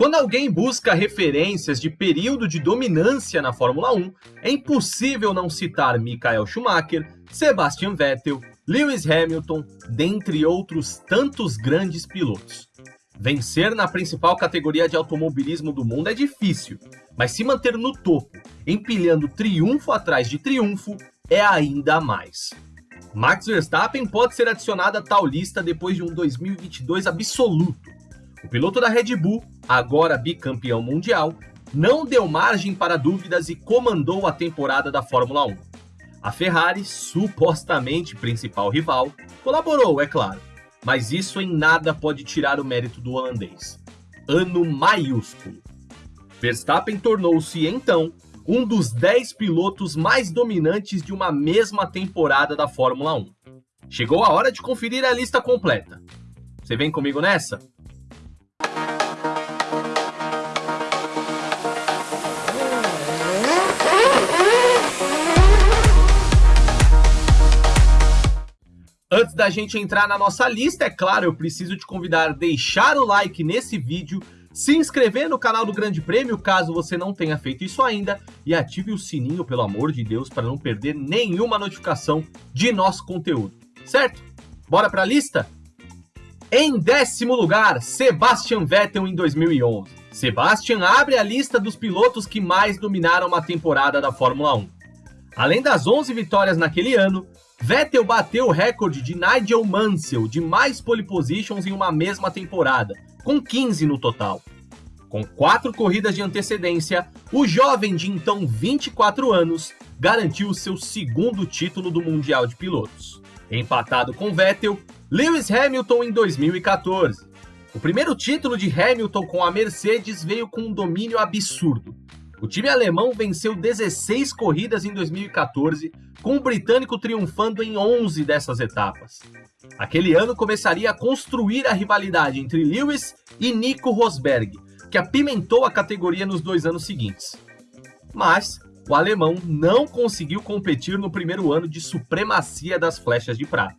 Quando alguém busca referências de período de dominância na Fórmula 1, é impossível não citar Michael Schumacher, Sebastian Vettel, Lewis Hamilton, dentre outros tantos grandes pilotos. Vencer na principal categoria de automobilismo do mundo é difícil, mas se manter no topo, empilhando triunfo atrás de triunfo, é ainda mais. Max Verstappen pode ser adicionado a tal lista depois de um 2022 absoluto. O piloto da Red Bull, agora bicampeão mundial, não deu margem para dúvidas e comandou a temporada da Fórmula 1. A Ferrari, supostamente principal rival, colaborou, é claro, mas isso em nada pode tirar o mérito do holandês. Ano maiúsculo. Verstappen tornou-se, então, um dos 10 pilotos mais dominantes de uma mesma temporada da Fórmula 1. Chegou a hora de conferir a lista completa. Você vem comigo nessa? Antes da gente entrar na nossa lista, é claro, eu preciso te convidar a deixar o like nesse vídeo se inscrever no canal do Grande Prêmio, caso você não tenha feito isso ainda, e ative o sininho, pelo amor de Deus, para não perder nenhuma notificação de nosso conteúdo, certo? Bora para a lista? Em décimo lugar, Sebastian Vettel em 2011. Sebastian abre a lista dos pilotos que mais dominaram uma temporada da Fórmula 1. Além das 11 vitórias naquele ano, Vettel bateu o recorde de Nigel Mansell de mais pole positions em uma mesma temporada, com 15 no total. Com quatro corridas de antecedência, o jovem de então 24 anos garantiu seu segundo título do Mundial de Pilotos. Empatado com Vettel, Lewis Hamilton em 2014. O primeiro título de Hamilton com a Mercedes veio com um domínio absurdo. O time alemão venceu 16 corridas em 2014, com o britânico triunfando em 11 dessas etapas. Aquele ano começaria a construir a rivalidade entre Lewis e Nico Rosberg, que apimentou a categoria nos dois anos seguintes. Mas o alemão não conseguiu competir no primeiro ano de supremacia das flechas de prata.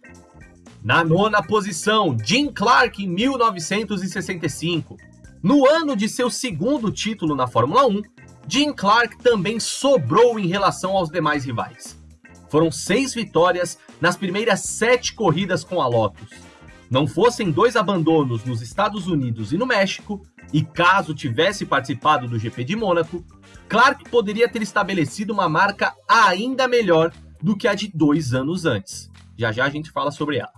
Na nona posição, Jim Clark em 1965. No ano de seu segundo título na Fórmula 1, Jim Clark também sobrou em relação aos demais rivais. Foram seis vitórias nas primeiras sete corridas com a Lotus. Não fossem dois abandonos nos Estados Unidos e no México, e caso tivesse participado do GP de Mônaco, Clark poderia ter estabelecido uma marca ainda melhor do que a de dois anos antes. Já já a gente fala sobre ela.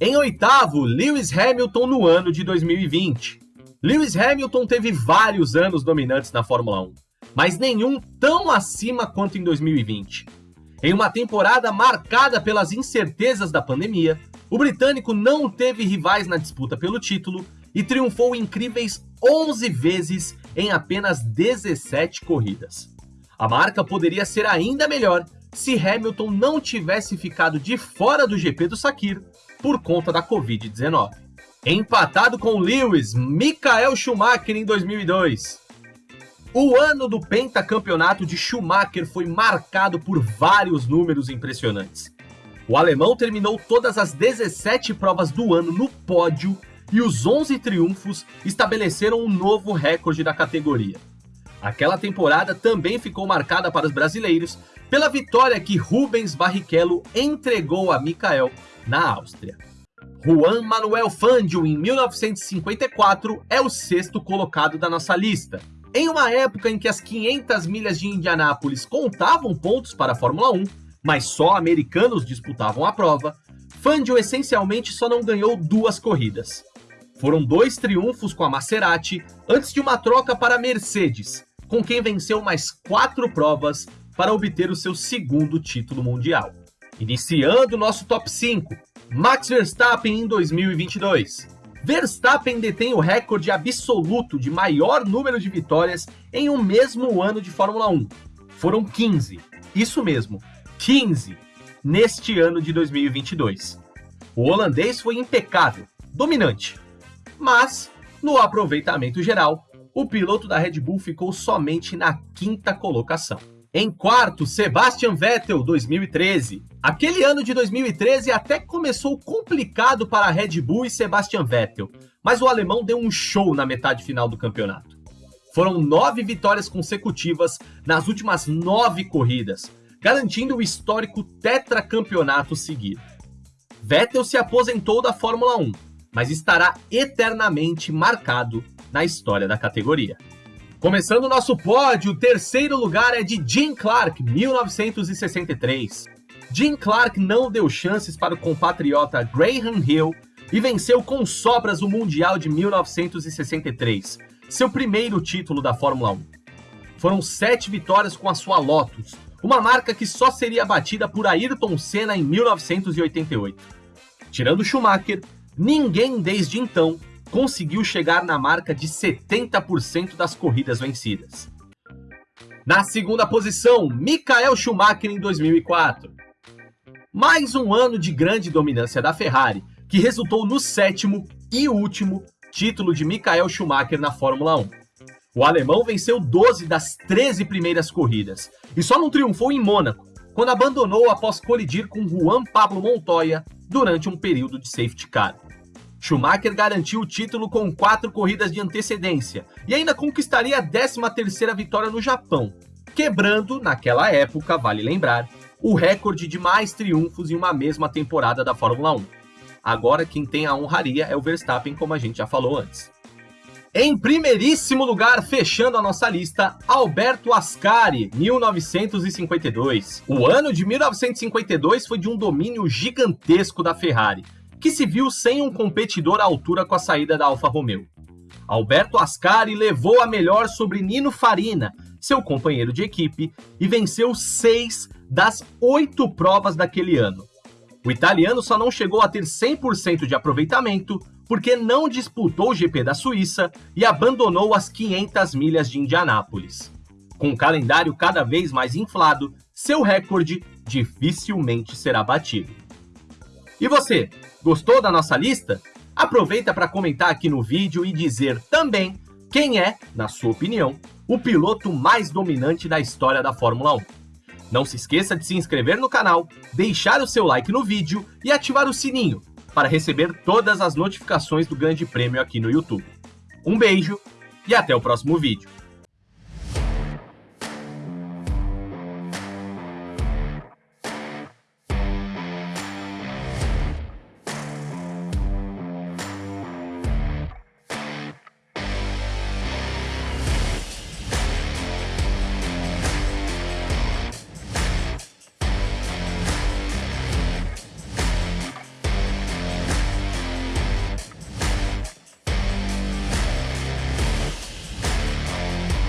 Em oitavo, Lewis Hamilton no ano de 2020. Lewis Hamilton teve vários anos dominantes na Fórmula 1, mas nenhum tão acima quanto em 2020. Em uma temporada marcada pelas incertezas da pandemia, o britânico não teve rivais na disputa pelo título e triunfou incríveis 11 vezes em apenas 17 corridas. A marca poderia ser ainda melhor se Hamilton não tivesse ficado de fora do GP do Sakir por conta da Covid-19. Empatado com Lewis, Michael Schumacher em 2002. O ano do pentacampeonato de Schumacher foi marcado por vários números impressionantes. O alemão terminou todas as 17 provas do ano no pódio e os 11 triunfos estabeleceram um novo recorde da categoria. Aquela temporada também ficou marcada para os brasileiros pela vitória que Rubens Barrichello entregou a Michael na Áustria. Juan Manuel Fangio, em 1954, é o sexto colocado da nossa lista, em uma época em que as 500 milhas de Indianápolis contavam pontos para a Fórmula 1, mas só americanos disputavam a prova, Fangio essencialmente só não ganhou duas corridas. Foram dois triunfos com a Maserati antes de uma troca para a Mercedes, com quem venceu mais quatro provas para obter o seu segundo título mundial. Iniciando nosso top 5, Max Verstappen em 2022. Verstappen detém o recorde absoluto de maior número de vitórias em um mesmo ano de Fórmula 1. Foram 15. Isso mesmo, 15 neste ano de 2022. O holandês foi impecável, dominante. Mas, no aproveitamento geral, o piloto da Red Bull ficou somente na quinta colocação. Em quarto, Sebastian Vettel, 2013. Aquele ano de 2013 até começou complicado para a Red Bull e Sebastian Vettel, mas o alemão deu um show na metade final do campeonato. Foram nove vitórias consecutivas nas últimas nove corridas, garantindo o histórico tetracampeonato seguido. Vettel se aposentou da Fórmula 1, mas estará eternamente marcado na história da categoria. Começando o nosso pódio, o terceiro lugar é de Jim Clark, 1963. Jim Clark não deu chances para o compatriota Graham Hill e venceu com sobras o Mundial de 1963, seu primeiro título da Fórmula 1. Foram sete vitórias com a sua Lotus, uma marca que só seria batida por Ayrton Senna em 1988. Tirando Schumacher, ninguém desde então conseguiu chegar na marca de 70% das corridas vencidas. Na segunda posição, Michael Schumacher em 2004. Mais um ano de grande dominância da Ferrari, que resultou no sétimo e último título de Michael Schumacher na Fórmula 1. O alemão venceu 12 das 13 primeiras corridas e só não triunfou em Mônaco, quando abandonou após colidir com Juan Pablo Montoya durante um período de safety car. Schumacher garantiu o título com quatro corridas de antecedência e ainda conquistaria a 13ª vitória no Japão, quebrando, naquela época, vale lembrar, o recorde de mais triunfos em uma mesma temporada da Fórmula 1. Agora quem tem a honraria é o Verstappen, como a gente já falou antes. Em primeiríssimo lugar, fechando a nossa lista, Alberto Ascari, 1952. O ano de 1952 foi de um domínio gigantesco da Ferrari, que se viu sem um competidor à altura com a saída da Alfa Romeo. Alberto Ascari levou a melhor sobre Nino Farina, seu companheiro de equipe, e venceu seis das oito provas daquele ano. O italiano só não chegou a ter 100% de aproveitamento porque não disputou o GP da Suíça e abandonou as 500 milhas de Indianápolis. Com o calendário cada vez mais inflado, seu recorde dificilmente será batido. E você, gostou da nossa lista? Aproveita para comentar aqui no vídeo e dizer também quem é, na sua opinião, o piloto mais dominante da história da Fórmula 1. Não se esqueça de se inscrever no canal, deixar o seu like no vídeo e ativar o sininho para receber todas as notificações do Grande Prêmio aqui no YouTube. Um beijo e até o próximo vídeo.